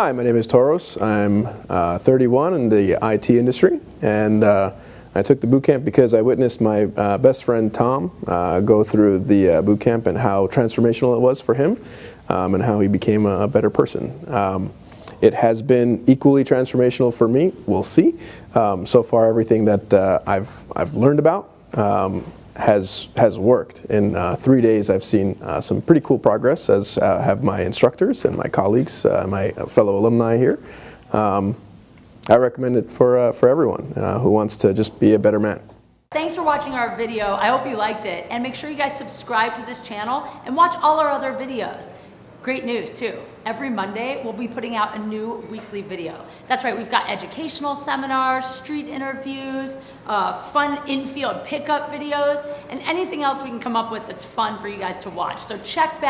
Hi, my name is Toros. I'm uh, 31 in the IT industry, and uh, I took the boot camp because I witnessed my uh, best friend Tom uh, go through the uh, boot camp and how transformational it was for him, um, and how he became a, better person. Um, it has been equally transformational for me. We'll see. Um, so far, everything that uh, I've I've learned about um, has has worked. In uh, three days, I've seen uh, some pretty cool progress, as uh, have my instructors and my colleagues, uh, my fellow alumni here. Um, I recommend it for uh, for everyone who wants to just be a better man. Thanks for watching our video. I hope you liked it. And make sure you guys subscribe to this channel and watch all our other videos. Great news too. Every Monday, we'll be putting out a new weekly video. That's right, we've got educational seminars, street interviews, uh, fun infield pickup videos, and anything else we can come up with that's fun for you guys to watch. So check back.